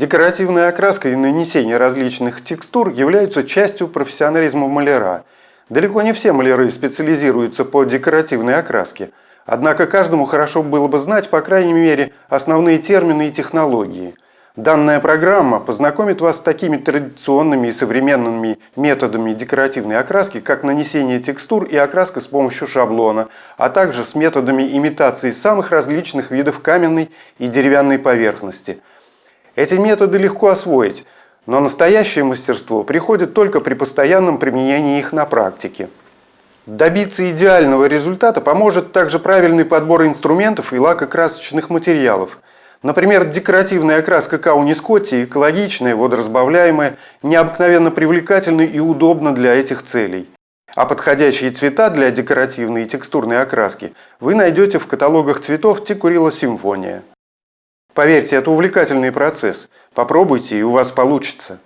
Декоративная окраска и нанесение различных текстур являются частью профессионализма маляра. Далеко не все маляры специализируются по декоративной окраске, однако каждому хорошо было бы знать, по крайней мере, основные термины и технологии. Данная программа познакомит вас с такими традиционными и современными методами декоративной окраски, как нанесение текстур и окраска с помощью шаблона, а также с методами имитации самых различных видов каменной и деревянной поверхности – эти методы легко освоить, но настоящее мастерство приходит только при постоянном применении их на практике. Добиться идеального результата поможет также правильный подбор инструментов и лакокрасочных материалов. Например, декоративная окраска Кауни Скотти экологичная, водоразбавляемая, необыкновенно привлекательна и удобна для этих целей. А подходящие цвета для декоративной и текстурной окраски вы найдете в каталогах цветов Тикурила Симфония. Поверьте, это увлекательный процесс. Попробуйте, и у вас получится.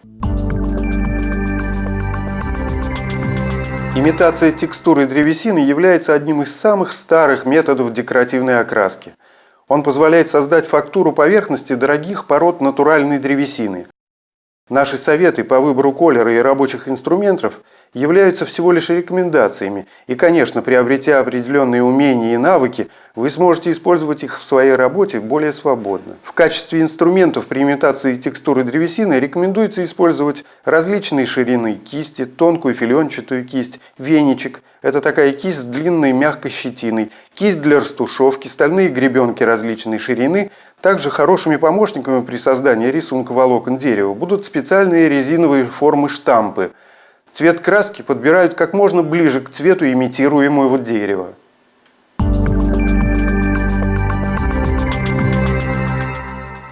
Имитация текстуры древесины является одним из самых старых методов декоративной окраски. Он позволяет создать фактуру поверхности дорогих пород натуральной древесины. Наши советы по выбору колера и рабочих инструментов являются всего лишь рекомендациями, и, конечно, приобретя определенные умения и навыки, вы сможете использовать их в своей работе более свободно. В качестве инструментов при имитации текстуры древесины рекомендуется использовать различные ширины кисти, тонкую филенчатую кисть, веничек – это такая кисть с длинной мягкой щетиной, кисть для растушевки, стальные гребенки различной ширины. Также хорошими помощниками при создании рисунка волокон дерева будут специальные резиновые формы штампы – Цвет краски подбирают как можно ближе к цвету имитируемого дерева.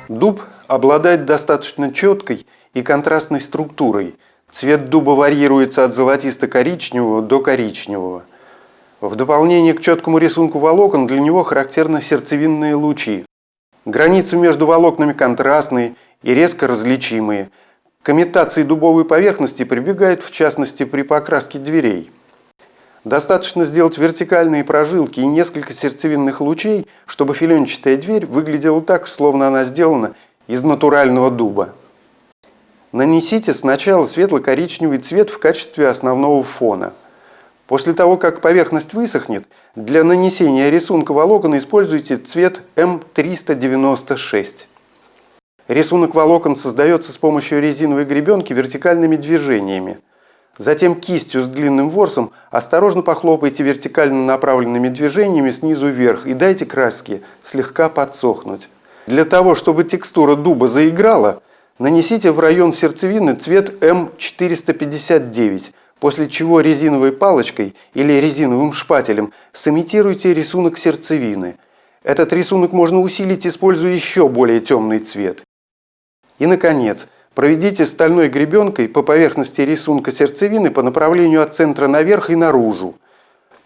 Дуб обладает достаточно четкой и контрастной структурой. Цвет дуба варьируется от золотисто-коричневого до коричневого. В дополнение к четкому рисунку волокон для него характерны сердцевинные лучи. Границы между волокнами контрастные и резко различимые – к имитации дубовой поверхности прибегают в частности при покраске дверей. Достаточно сделать вертикальные прожилки и несколько сердцевинных лучей, чтобы филенчатая дверь выглядела так, словно она сделана из натурального дуба. Нанесите сначала светло-коричневый цвет в качестве основного фона. После того, как поверхность высохнет, для нанесения рисунка волокон используйте цвет М396. Рисунок волокон создается с помощью резиновой гребенки вертикальными движениями. Затем кистью с длинным ворсом осторожно похлопайте вертикально направленными движениями снизу вверх и дайте краске слегка подсохнуть. Для того, чтобы текстура дуба заиграла, нанесите в район сердцевины цвет М459, после чего резиновой палочкой или резиновым шпателем сымитируйте рисунок сердцевины. Этот рисунок можно усилить, используя еще более темный цвет. И, наконец, проведите стальной гребенкой по поверхности рисунка сердцевины по направлению от центра наверх и наружу.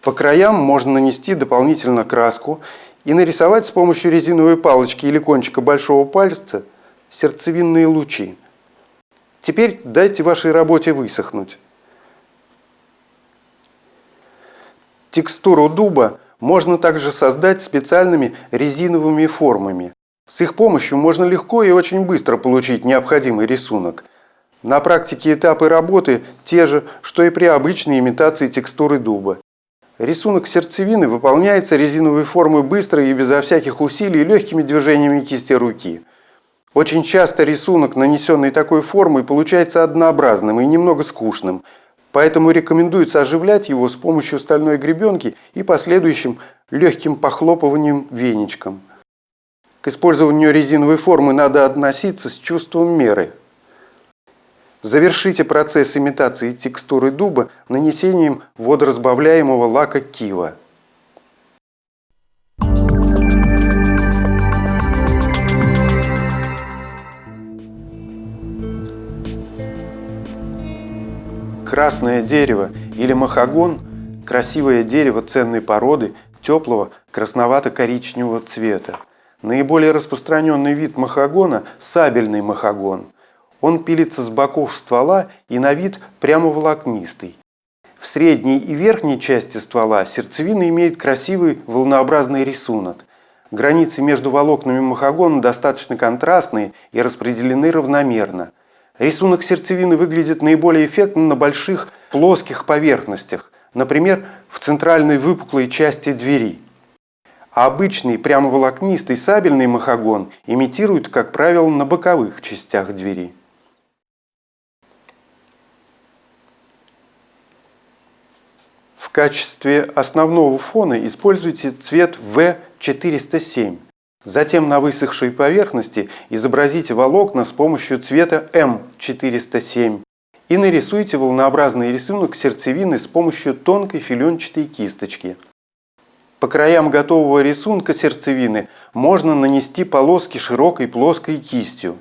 По краям можно нанести дополнительно краску и нарисовать с помощью резиновой палочки или кончика большого пальца сердцевинные лучи. Теперь дайте вашей работе высохнуть. Текстуру дуба можно также создать специальными резиновыми формами. С их помощью можно легко и очень быстро получить необходимый рисунок. На практике этапы работы те же, что и при обычной имитации текстуры дуба. Рисунок сердцевины выполняется резиновой формой быстро и безо всяких усилий легкими движениями кисти руки. Очень часто рисунок, нанесенный такой формой, получается однообразным и немного скучным, поэтому рекомендуется оживлять его с помощью стальной гребенки и последующим легким похлопыванием веничком. Использованию резиновой формы надо относиться с чувством меры. Завершите процесс имитации текстуры дуба нанесением водоразбавляемого лака кива. Красное дерево или махагон – красивое дерево ценной породы, теплого, красновато-коричневого цвета. Наиболее распространенный вид махагона – сабельный махагон. Он пилится с боков ствола и на вид прямо волокнистый. В средней и верхней части ствола сердцевина имеет красивый волнообразный рисунок. Границы между волокнами махагона достаточно контрастные и распределены равномерно. Рисунок сердцевины выглядит наиболее эффектно на больших плоских поверхностях, например, в центральной выпуклой части двери. А обычный прямоволокнистый сабельный махагон имитирует, как правило, на боковых частях двери. В качестве основного фона используйте цвет V407. Затем на высохшей поверхности изобразите волокна с помощью цвета М407 и нарисуйте волнообразный рисунок сердцевины с помощью тонкой филенчатой кисточки. По краям готового рисунка сердцевины можно нанести полоски широкой плоской кистью.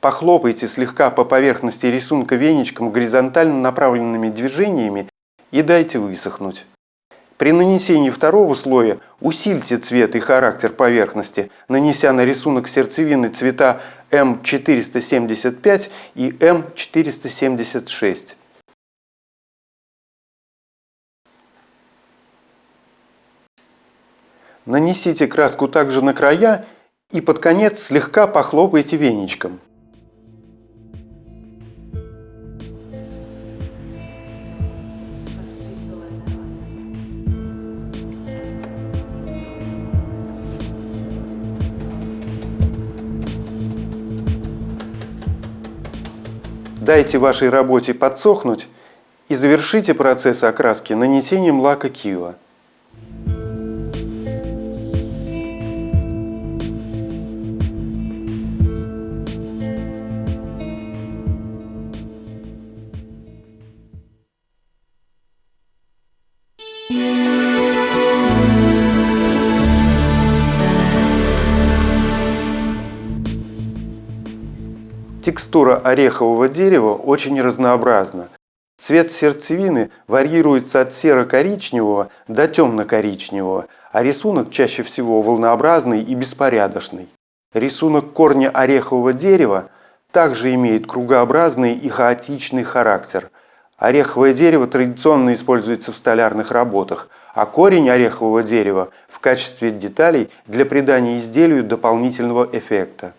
Похлопайте слегка по поверхности рисунка веничком горизонтально направленными движениями и дайте высохнуть. При нанесении второго слоя усильте цвет и характер поверхности, нанеся на рисунок сердцевины цвета М475 и М476. Нанесите краску также на края и под конец слегка похлопайте веничком. Дайте вашей работе подсохнуть и завершите процесс окраски нанесением лака Кива. Текстура орехового дерева очень разнообразна. Цвет сердцевины варьируется от серо-коричневого до темно-коричневого, а рисунок чаще всего волнообразный и беспорядочный. Рисунок корня орехового дерева также имеет кругообразный и хаотичный характер. Ореховое дерево традиционно используется в столярных работах, а корень орехового дерева в качестве деталей для придания изделию дополнительного эффекта.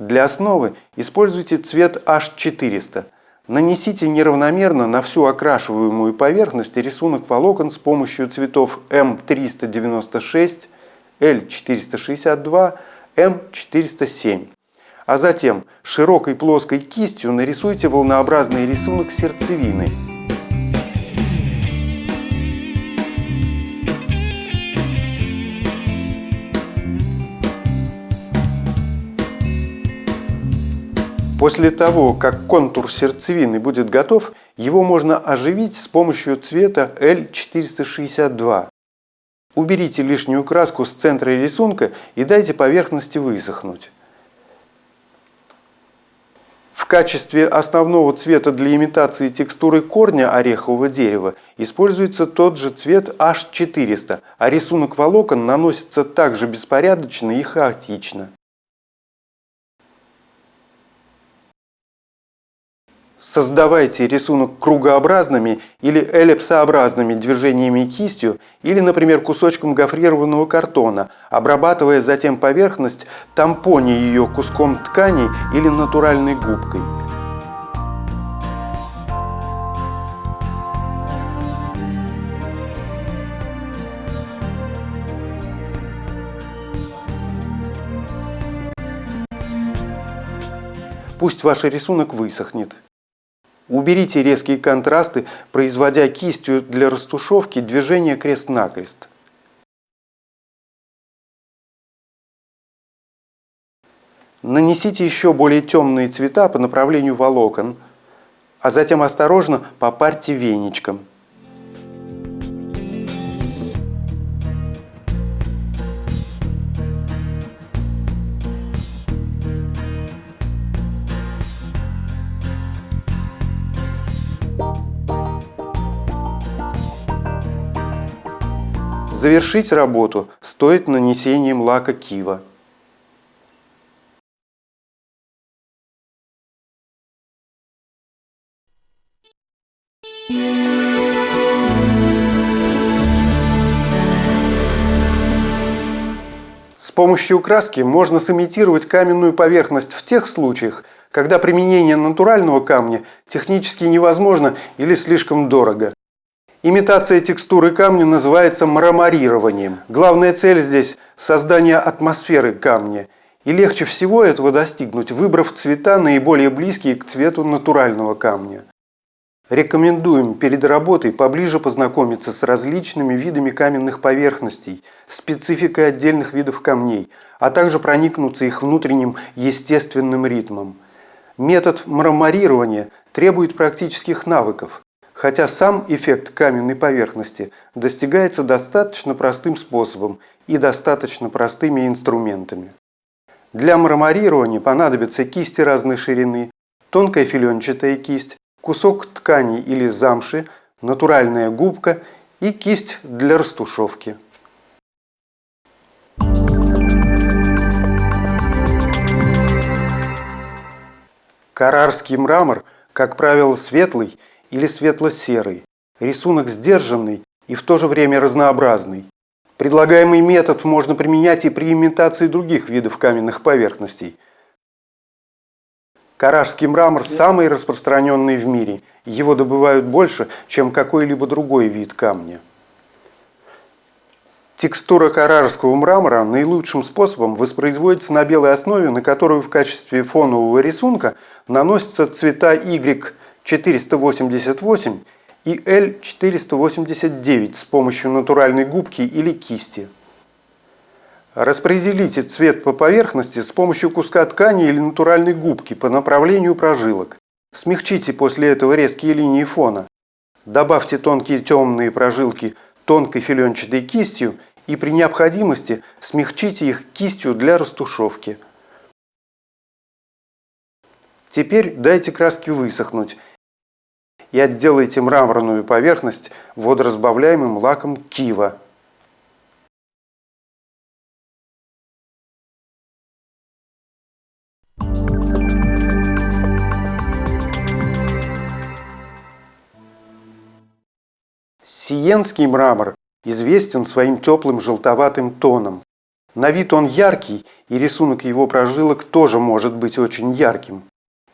Для основы используйте цвет H400. Нанесите неравномерно на всю окрашиваемую поверхность рисунок волокон с помощью цветов М396, L462, М407. А затем широкой плоской кистью нарисуйте волнообразный рисунок сердцевины. После того, как контур сердцевины будет готов, его можно оживить с помощью цвета L462. Уберите лишнюю краску с центра рисунка и дайте поверхности высохнуть. В качестве основного цвета для имитации текстуры корня орехового дерева используется тот же цвет H400, а рисунок волокон наносится также беспорядочно и хаотично. Создавайте рисунок кругообразными или эллипсообразными движениями кистью или, например, кусочком гофрированного картона, обрабатывая затем поверхность, тампоне ее куском ткани или натуральной губкой. Пусть ваш рисунок высохнет. Уберите резкие контрасты, производя кистью для растушевки движение крест-накрест. Нанесите еще более темные цвета по направлению волокон, а затем осторожно попарьте веничком. Завершить работу стоит нанесением лака кива. С помощью краски можно сымитировать каменную поверхность в тех случаях, когда применение натурального камня технически невозможно или слишком дорого. Имитация текстуры камня называется мраморированием. Главная цель здесь – создание атмосферы камня. И легче всего этого достигнуть, выбрав цвета наиболее близкие к цвету натурального камня. Рекомендуем перед работой поближе познакомиться с различными видами каменных поверхностей, спецификой отдельных видов камней, а также проникнуться их внутренним естественным ритмом. Метод мраморирования требует практических навыков, хотя сам эффект каменной поверхности достигается достаточно простым способом и достаточно простыми инструментами. Для мраморирования понадобятся кисти разной ширины, тонкая филенчатая кисть, кусок ткани или замши, натуральная губка и кисть для растушевки. Карарский мрамор, как правило, светлый или светло-серый, рисунок сдержанный и в то же время разнообразный. Предлагаемый метод можно применять и при имитации других видов каменных поверхностей – Каражский мрамор самый распространенный в мире. Его добывают больше, чем какой-либо другой вид камня. Текстура каражского мрамора наилучшим способом воспроизводится на белой основе, на которую в качестве фонового рисунка наносятся цвета Y488 и L489 с помощью натуральной губки или кисти. Распределите цвет по поверхности с помощью куска ткани или натуральной губки по направлению прожилок. Смягчите после этого резкие линии фона. Добавьте тонкие темные прожилки тонкой филенчатой кистью и при необходимости смягчите их кистью для растушевки. Теперь дайте краске высохнуть и отделайте мраморную поверхность водоразбавляемым лаком кива. Сиенский мрамор известен своим теплым желтоватым тоном. На вид он яркий, и рисунок его прожилок тоже может быть очень ярким.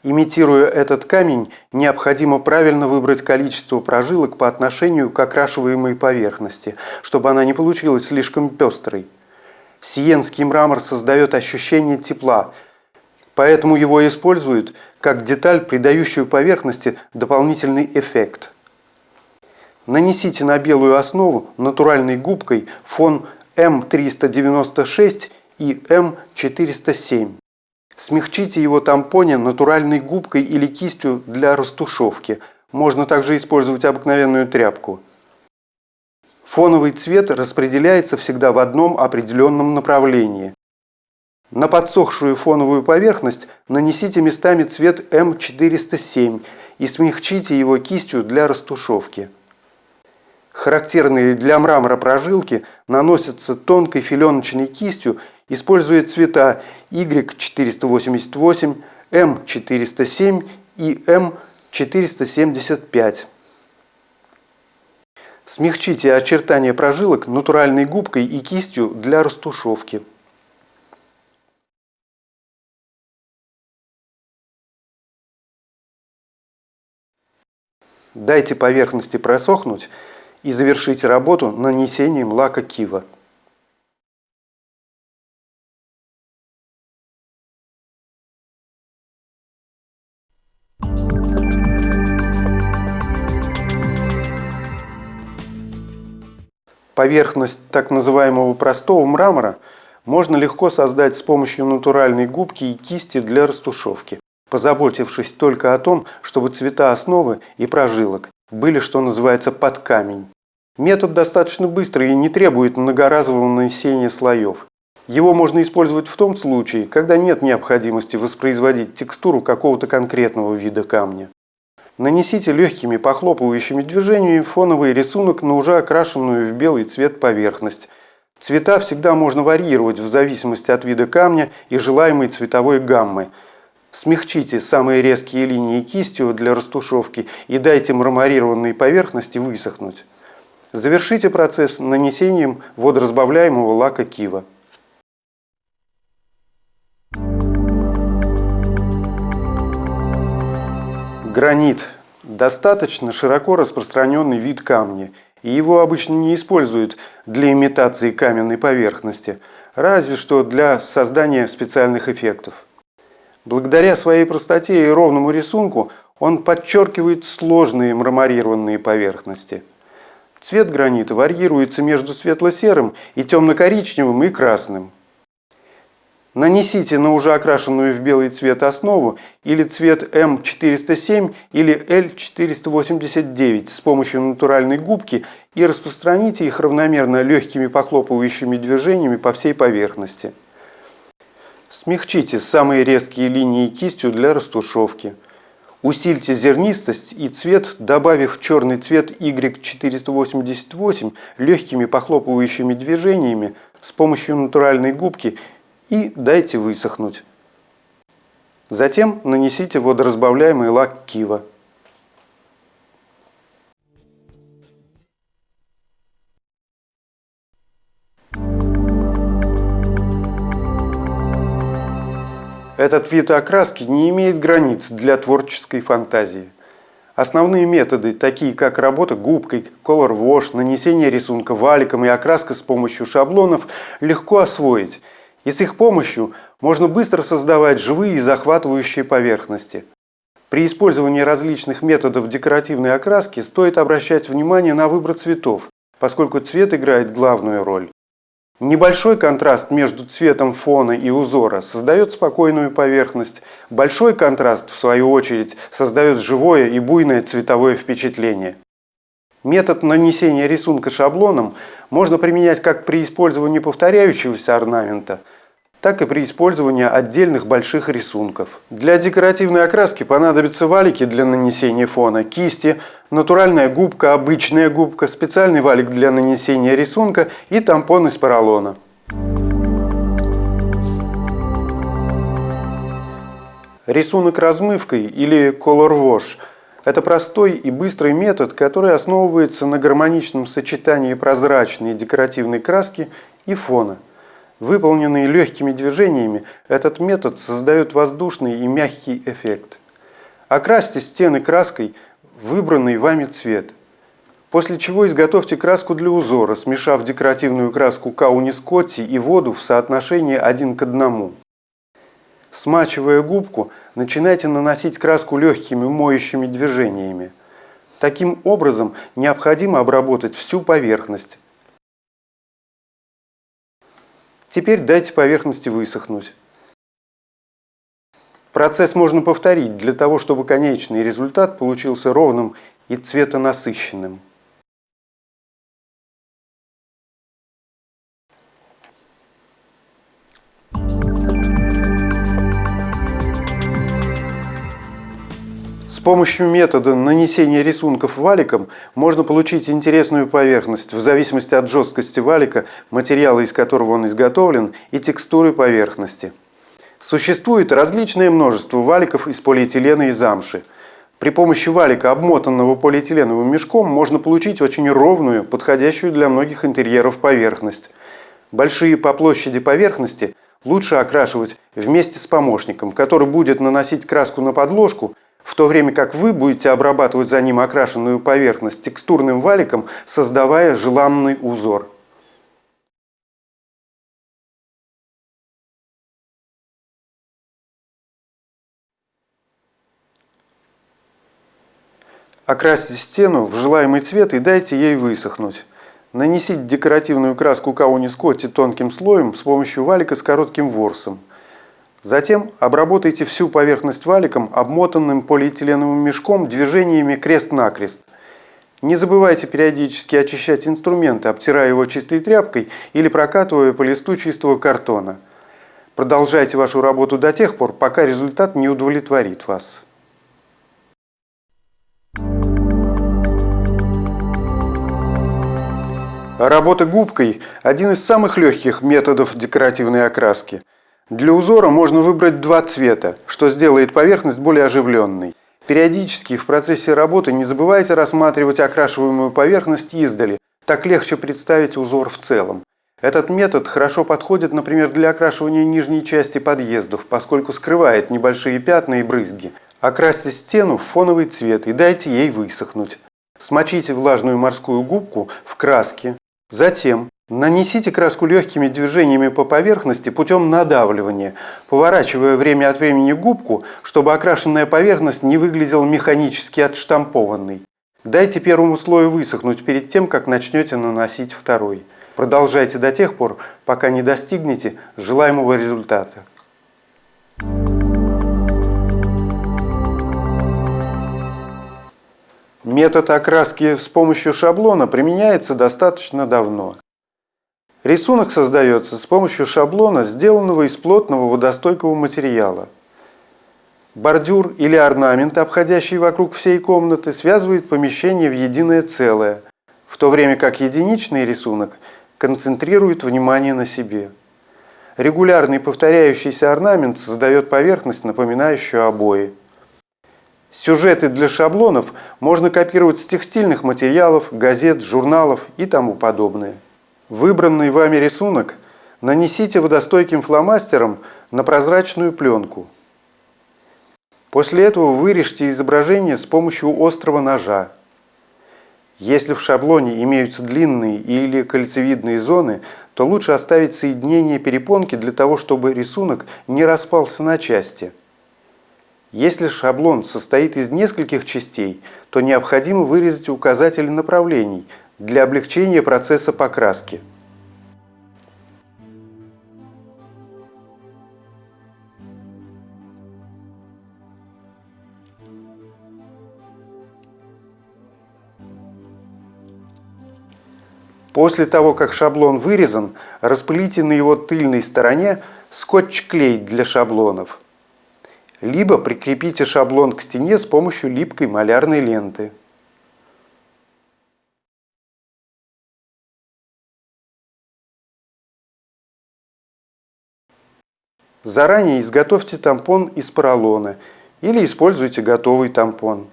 Имитируя этот камень, необходимо правильно выбрать количество прожилок по отношению к окрашиваемой поверхности, чтобы она не получилась слишком пестрой. Сиенский мрамор создает ощущение тепла, поэтому его используют как деталь, придающую поверхности дополнительный эффект – Нанесите на белую основу натуральной губкой фон М396 и М407. Смягчите его тампоне натуральной губкой или кистью для растушевки. Можно также использовать обыкновенную тряпку. Фоновый цвет распределяется всегда в одном определенном направлении. На подсохшую фоновую поверхность нанесите местами цвет М407 и смягчите его кистью для растушевки. Характерные для мрамора прожилки наносятся тонкой филеночной кистью, используя цвета Y488, M407 и M475. Смягчите очертания прожилок натуральной губкой и кистью для растушевки. Дайте поверхности просохнуть и завершите работу нанесением лака кива. Поверхность так называемого простого мрамора можно легко создать с помощью натуральной губки и кисти для растушевки, позаботившись только о том, чтобы цвета основы и прожилок были, что называется, под камень. Метод достаточно быстрый и не требует многоразового нанесения слоев. Его можно использовать в том случае, когда нет необходимости воспроизводить текстуру какого-то конкретного вида камня. Нанесите легкими похлопывающими движениями фоновый рисунок на уже окрашенную в белый цвет поверхность. Цвета всегда можно варьировать в зависимости от вида камня и желаемой цветовой гаммы. Смягчите самые резкие линии кистью для растушевки и дайте мраморированной поверхности высохнуть. Завершите процесс нанесением водоразбавляемого лака кива. Гранит – достаточно широко распространенный вид камня, и его обычно не используют для имитации каменной поверхности, разве что для создания специальных эффектов. Благодаря своей простоте и ровному рисунку он подчеркивает сложные мраморированные поверхности. Цвет гранита варьируется между светло-серым и темно-коричневым и красным. Нанесите на уже окрашенную в белый цвет основу или цвет М407 или L489 с помощью натуральной губки и распространите их равномерно легкими похлопывающими движениями по всей поверхности. Смягчите самые резкие линии кистью для растушевки. Усильте зернистость и цвет, добавив черный цвет Y488 легкими похлопывающими движениями с помощью натуральной губки и дайте высохнуть. Затем нанесите водоразбавляемый лак Кива. Этот вид окраски не имеет границ для творческой фантазии. Основные методы, такие как работа губкой, color wash, нанесение рисунка валиком и окраска с помощью шаблонов, легко освоить – и с их помощью можно быстро создавать живые и захватывающие поверхности. При использовании различных методов декоративной окраски стоит обращать внимание на выбор цветов, поскольку цвет играет главную роль. Небольшой контраст между цветом фона и узора создает спокойную поверхность. Большой контраст, в свою очередь, создает живое и буйное цветовое впечатление. Метод нанесения рисунка шаблоном можно применять как при использовании повторяющегося орнамента – так и при использовании отдельных больших рисунков. Для декоративной окраски понадобятся валики для нанесения фона, кисти, натуральная губка, обычная губка, специальный валик для нанесения рисунка и тампон из поролона. Рисунок размывкой или color wash – это простой и быстрый метод, который основывается на гармоничном сочетании прозрачной декоративной краски и фона. Выполненный легкими движениями, этот метод создает воздушный и мягкий эффект. Окрасьте стены краской выбранный вами цвет. После чего изготовьте краску для узора, смешав декоративную краску Кауни Скотти и воду в соотношении один к одному. Смачивая губку, начинайте наносить краску легкими моющими движениями. Таким образом, необходимо обработать всю поверхность, Теперь дайте поверхности высохнуть. Процесс можно повторить для того, чтобы конечный результат получился ровным и цветонасыщенным. Помощью метода нанесения рисунков валиком можно получить интересную поверхность в зависимости от жесткости валика, материала, из которого он изготовлен, и текстуры поверхности. Существует различное множество валиков из полиэтилена и замши. При помощи валика, обмотанного полиэтиленовым мешком, можно получить очень ровную, подходящую для многих интерьеров поверхность. Большие по площади поверхности лучше окрашивать вместе с помощником, который будет наносить краску на подложку – в то время как вы будете обрабатывать за ним окрашенную поверхность текстурным валиком, создавая желанный узор. Окрасьте стену в желаемый цвет и дайте ей высохнуть. Нанесите декоративную краску Кауни Скотти тонким слоем с помощью валика с коротким ворсом. Затем обработайте всю поверхность валиком, обмотанным полиэтиленовым мешком, движениями крест-накрест. Не забывайте периодически очищать инструменты, обтирая его чистой тряпкой или прокатывая по листу чистого картона. Продолжайте вашу работу до тех пор, пока результат не удовлетворит вас. Работа губкой – один из самых легких методов декоративной окраски – для узора можно выбрать два цвета, что сделает поверхность более оживленной. Периодически в процессе работы не забывайте рассматривать окрашиваемую поверхность издали, так легче представить узор в целом. Этот метод хорошо подходит, например, для окрашивания нижней части подъездов, поскольку скрывает небольшие пятна и брызги. Окрасьте стену в фоновый цвет и дайте ей высохнуть. Смочите влажную морскую губку в краске Затем нанесите краску легкими движениями по поверхности путем надавливания, поворачивая время от времени губку, чтобы окрашенная поверхность не выглядела механически отштампованной. Дайте первому слою высохнуть перед тем, как начнете наносить второй. Продолжайте до тех пор, пока не достигнете желаемого результата. Метод окраски с помощью шаблона применяется достаточно давно. Рисунок создается с помощью шаблона, сделанного из плотного водостойкого материала. Бордюр или орнамент, обходящий вокруг всей комнаты, связывает помещение в единое целое, в то время как единичный рисунок концентрирует внимание на себе. Регулярный повторяющийся орнамент создает поверхность, напоминающую обои. Сюжеты для шаблонов можно копировать с текстильных материалов, газет, журналов и тому подобное. Выбранный вами рисунок нанесите водостойким фломастером на прозрачную пленку. После этого вырежьте изображение с помощью острого ножа. Если в шаблоне имеются длинные или кольцевидные зоны, то лучше оставить соединение перепонки для того, чтобы рисунок не распался на части. Если шаблон состоит из нескольких частей, то необходимо вырезать указатели направлений для облегчения процесса покраски. После того, как шаблон вырезан, распылите на его тыльной стороне скотч-клей для шаблонов – либо прикрепите шаблон к стене с помощью липкой малярной ленты. Заранее изготовьте тампон из поролона или используйте готовый тампон.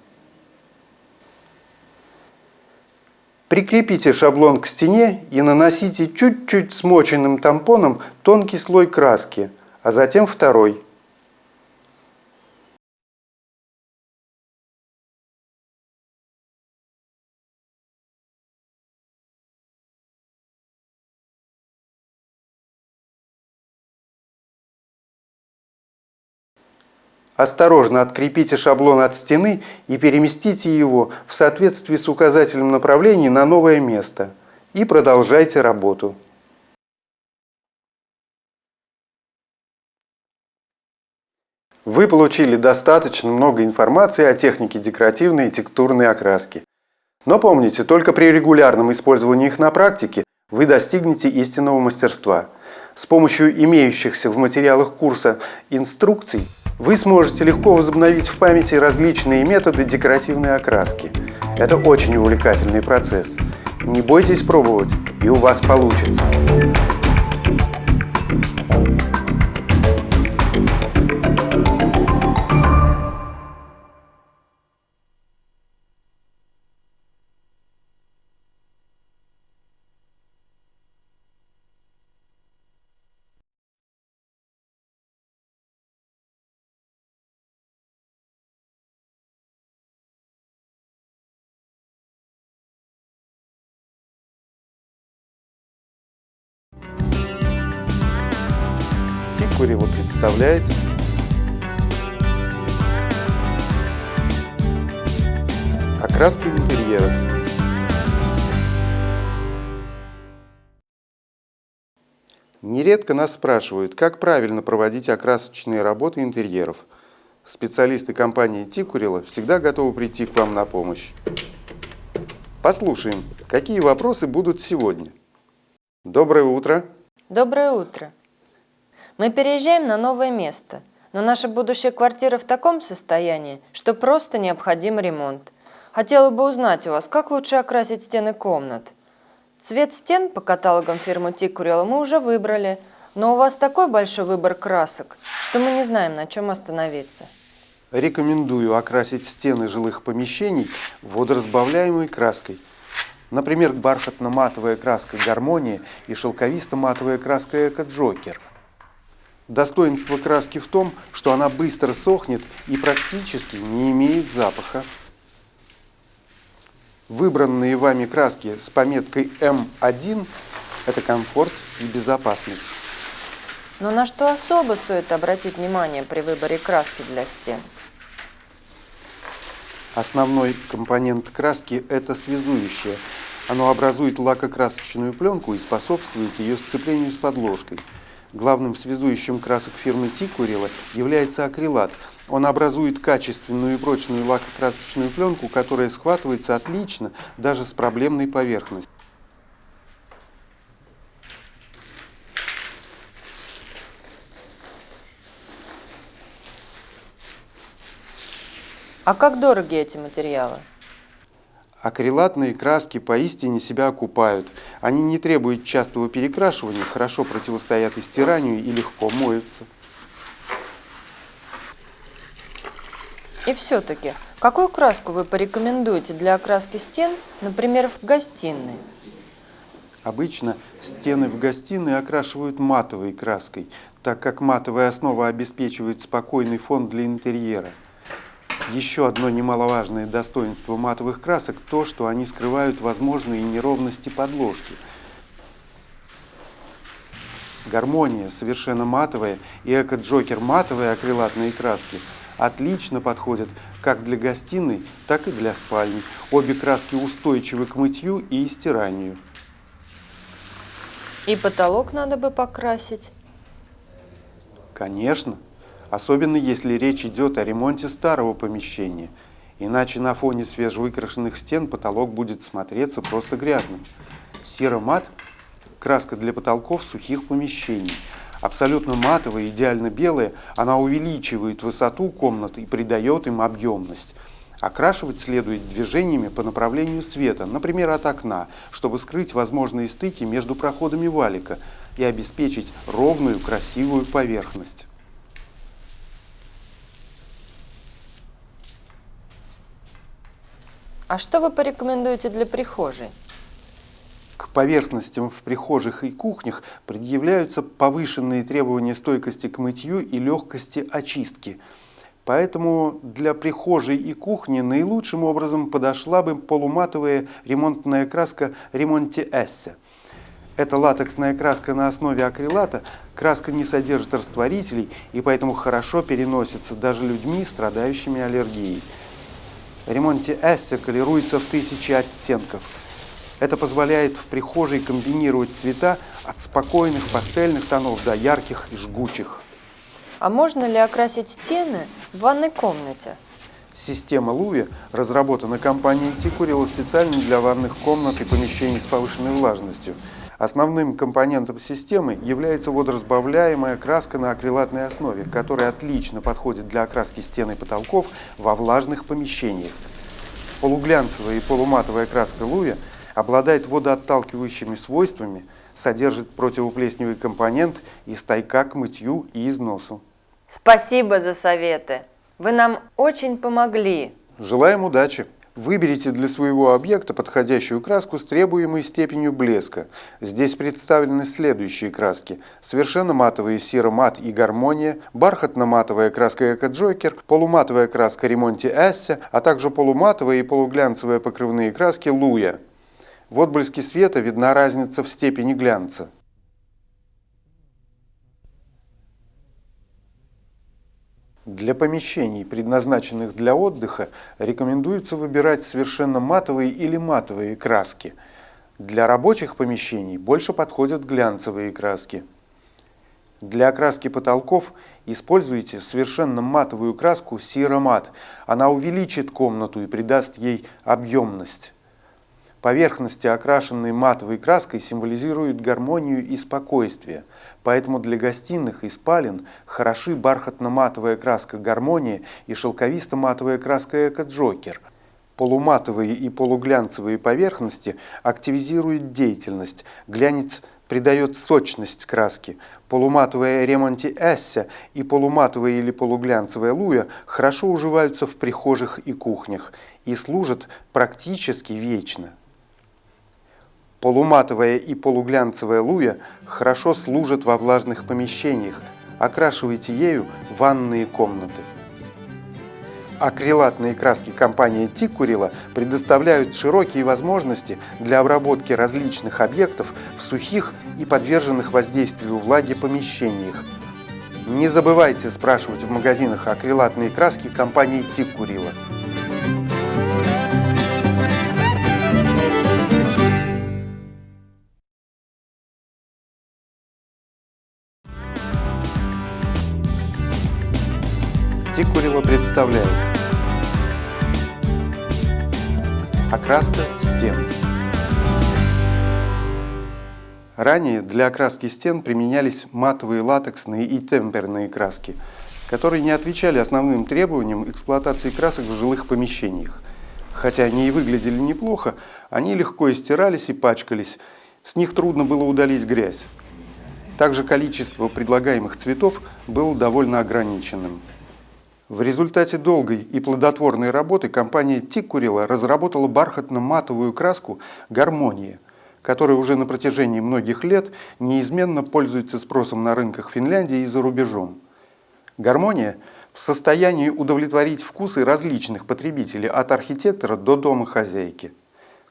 Прикрепите шаблон к стене и наносите чуть-чуть смоченным тампоном тонкий слой краски, а затем второй – Осторожно открепите шаблон от стены и переместите его в соответствии с указателем направления на новое место. И продолжайте работу. Вы получили достаточно много информации о технике декоративной и текстурной окраски. Но помните, только при регулярном использовании их на практике вы достигнете истинного мастерства. С помощью имеющихся в материалах курса инструкций вы сможете легко возобновить в памяти различные методы декоративной окраски. Это очень увлекательный процесс. Не бойтесь пробовать, и у вас получится. Курева представляет Окраска интерьеров Нередко нас спрашивают, как правильно проводить окрасочные работы интерьеров. Специалисты компании Тикурила всегда готовы прийти к вам на помощь. Послушаем, какие вопросы будут сегодня. Доброе утро. Доброе утро. Мы переезжаем на новое место, но наша будущая квартира в таком состоянии, что просто необходим ремонт. Хотела бы узнать у вас, как лучше окрасить стены комнат. Цвет стен по каталогам фирмы Тикурила мы уже выбрали, но у вас такой большой выбор красок, что мы не знаем, на чем остановиться. Рекомендую окрасить стены жилых помещений водоразбавляемой краской. Например, бархатно-матовая краска «Гармония» и шелковисто-матовая краска «Эко-Джокер». Достоинство краски в том, что она быстро сохнет и практически не имеет запаха. Выбранные вами краски с пометкой М1 – это комфорт и безопасность. Но на что особо стоит обратить внимание при выборе краски для стен? Основной компонент краски – это связующее. Оно образует лакокрасочную пленку и способствует ее сцеплению с подложкой. Главным связующим красок фирмы Тикурила является акрилат – он образует качественную и прочную лакокрасочную пленку, которая схватывается отлично даже с проблемной поверхностью. А как дороги эти материалы? Акрилатные краски поистине себя окупают. Они не требуют частого перекрашивания, хорошо противостоят истиранию и легко моются. И все-таки, какую краску вы порекомендуете для окраски стен, например, в гостиной? Обычно стены в гостиной окрашивают матовой краской, так как матовая основа обеспечивает спокойный фон для интерьера. Еще одно немаловажное достоинство матовых красок – то, что они скрывают возможные неровности подложки. Гармония совершенно матовая и эко-джокер матовые акрилатные краски – отлично подходят как для гостиной, так и для спальни. Обе краски устойчивы к мытью и стиранию. И потолок надо бы покрасить? Конечно, особенно если речь идет о ремонте старого помещения. Иначе на фоне свежевыкрашенных стен потолок будет смотреться просто грязным. Серомат – краска для потолков сухих помещений – абсолютно матовая, идеально белая, она увеличивает высоту комнат и придает им объемность. Окрашивать следует движениями по направлению света, например, от окна, чтобы скрыть возможные стыки между проходами валика и обеспечить ровную, красивую поверхность. А что вы порекомендуете для прихожей? К поверхностям в прихожих и кухнях предъявляются повышенные требования стойкости к мытью и легкости очистки. Поэтому для прихожей и кухни наилучшим образом подошла бы полуматовая ремонтная краска Ремонти Эссе. Это латексная краска на основе акрилата. Краска не содержит растворителей и поэтому хорошо переносится даже людьми, страдающими аллергией. Ремонти Эссе колируется в тысячи оттенков – это позволяет в прихожей комбинировать цвета от спокойных пастельных тонов до ярких и жгучих. А можно ли окрасить стены в ванной комнате? Система Луви разработана компанией Тикурила специально для ванных комнат и помещений с повышенной влажностью. Основным компонентом системы является водоразбавляемая краска на акрилатной основе, которая отлично подходит для окраски стен и потолков во влажных помещениях. Полуглянцевая и полуматовая краска Луви – обладает водоотталкивающими свойствами, содержит противоплесневый компонент и стойка к мытью и износу. Спасибо за советы. Вы нам очень помогли. Желаем удачи! Выберите для своего объекта подходящую краску с требуемой степенью блеска. Здесь представлены следующие краски. Совершенно матовые серо-мат и гармония, бархатно-матовая краска Эко-Джокер, полуматовая краска Ремонти Эссе, а также полуматовые и полуглянцевые покрывные краски Луя. В отблеске света видна разница в степени глянца. Для помещений, предназначенных для отдыха, рекомендуется выбирать совершенно матовые или матовые краски. Для рабочих помещений больше подходят глянцевые краски. Для окраски потолков используйте совершенно матовую краску Сиромат. Она увеличит комнату и придаст ей объемность. Поверхности, окрашенные матовой краской, символизируют гармонию и спокойствие, поэтому для гостиных и спален хороши бархатно-матовая краска «Гармония» и шелковисто-матовая краска «Эко-Джокер». Полуматовые и полуглянцевые поверхности активизируют деятельность, глянец придает сочность краске. Полуматовая ремонти эсся и полуматовая или полуглянцевая луя хорошо уживаются в прихожих и кухнях и служат практически вечно. Полуматовая и полуглянцевая луя хорошо служат во влажных помещениях. Окрашивайте ею ванные комнаты. Акрилатные краски компании Тикурила предоставляют широкие возможности для обработки различных объектов в сухих и подверженных воздействию влаги помещениях. Не забывайте спрашивать в магазинах акрилатные краски компании Тикурила. Ранее для окраски стен применялись матовые латексные и темперные краски, которые не отвечали основным требованиям эксплуатации красок в жилых помещениях. Хотя они и выглядели неплохо, они легко истирались и пачкались, с них трудно было удалить грязь. Также количество предлагаемых цветов было довольно ограниченным. В результате долгой и плодотворной работы компания Тиккурила разработала бархатно-матовую краску «Гармония», которая уже на протяжении многих лет неизменно пользуется спросом на рынках Финляндии и за рубежом. «Гармония» в состоянии удовлетворить вкусы различных потребителей от архитектора до дома хозяйки.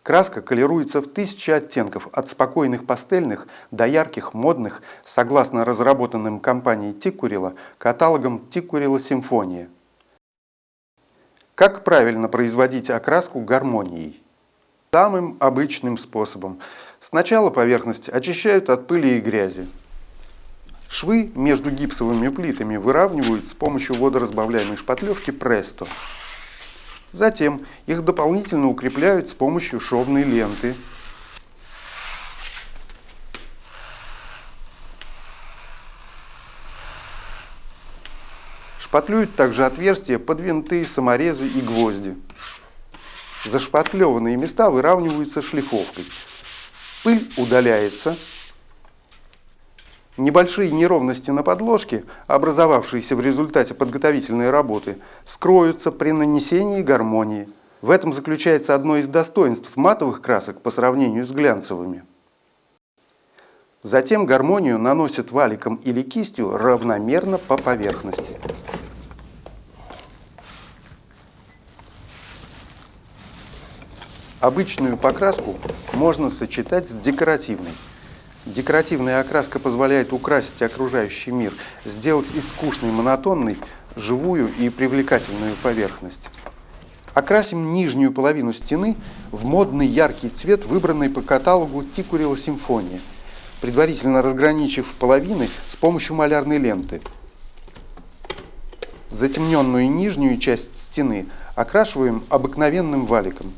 Краска колируется в тысячи оттенков, от спокойных пастельных до ярких, модных, согласно разработанным компанией Тиккурила каталогом Тиккурила Симфония. Как правильно производить окраску гармонией? Самым обычным способом. Сначала поверхность очищают от пыли и грязи. Швы между гипсовыми плитами выравнивают с помощью водоразбавляемой шпатлевки Престо. Затем их дополнительно укрепляют с помощью шовной ленты. Шпатлюют также отверстия под винты, саморезы и гвозди. Зашпатлеванные места выравниваются шлифовкой. Пыль удаляется, Небольшие неровности на подложке, образовавшиеся в результате подготовительной работы, скроются при нанесении гармонии. В этом заключается одно из достоинств матовых красок по сравнению с глянцевыми. Затем гармонию наносят валиком или кистью равномерно по поверхности. Обычную покраску можно сочетать с декоративной. Декоративная окраска позволяет украсить окружающий мир, сделать из скучной, монотонной, живую и привлекательную поверхность. Окрасим нижнюю половину стены в модный яркий цвет, выбранный по каталогу Тикурила Симфония, предварительно разграничив половины с помощью малярной ленты. Затемненную нижнюю часть стены окрашиваем обыкновенным валиком.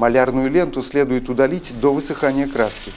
Малярную ленту следует удалить до высыхания краски.